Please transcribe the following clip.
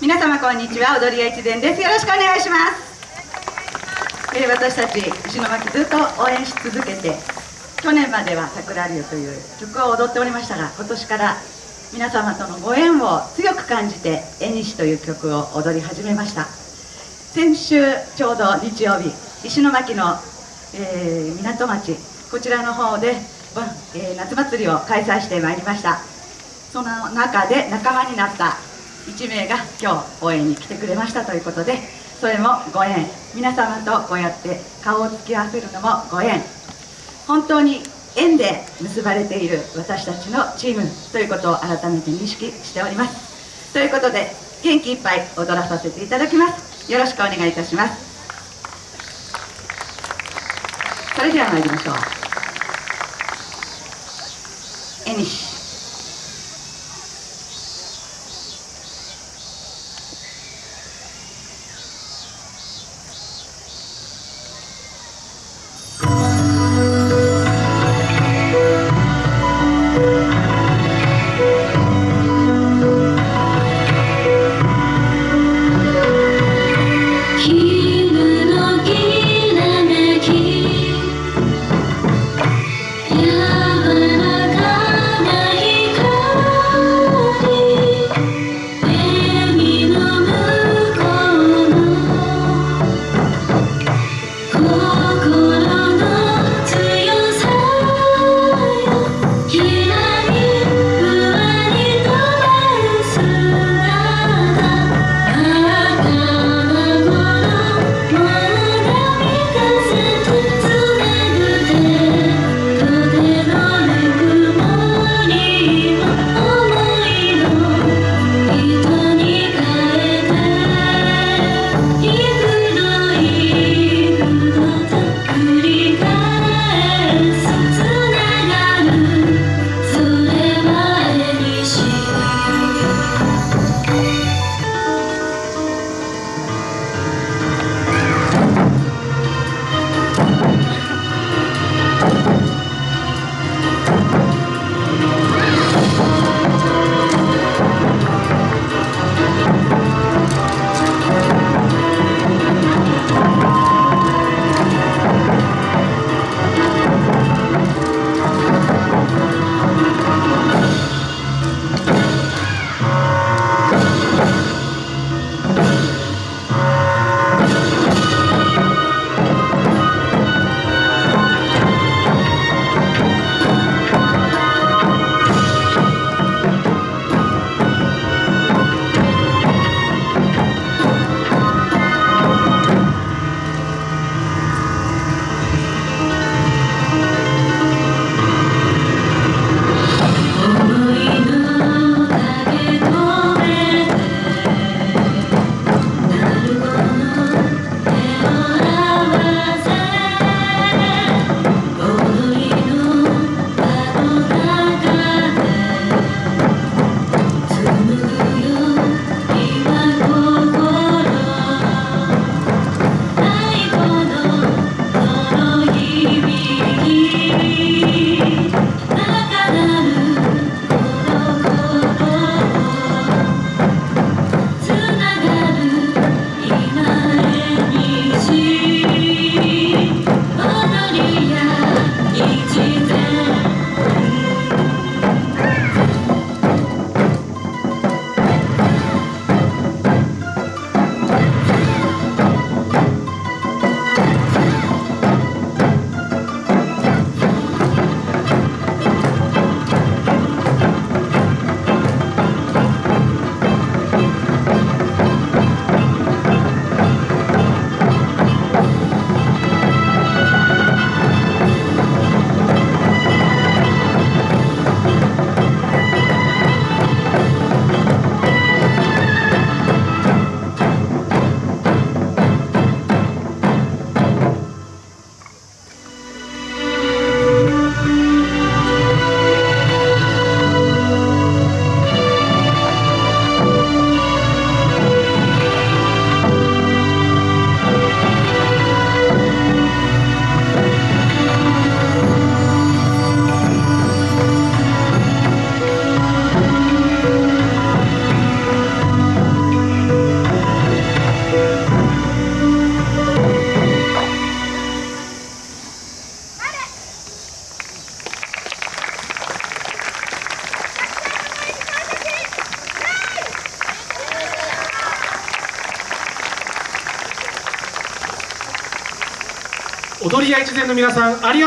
皆様こんにちは。踊り屋一伝です。よろしくお願いします。えー、私たち石巻ずっと応援し続けて去年までは「桜流」という曲を踊っておりましたが今年から皆様とのご縁を強く感じて「縁西」という曲を踊り始めました。先週ちょうど日曜日石巻の、えー、港町こちらの方で、えー、夏祭りを開催してまいりました。その中で仲間になった1名が今日応援に来てくれましたということでそれもご縁。皆様とこうやって顔を突き合わせるのもご縁。本当に縁で結ばれている私たちのチームということを改めて認識しております。ということで元気いっぱい踊らさせていただきます。よろしくお願いいたします。それでは参りましょう。縁西 踊りや越前の皆さんありがとうございました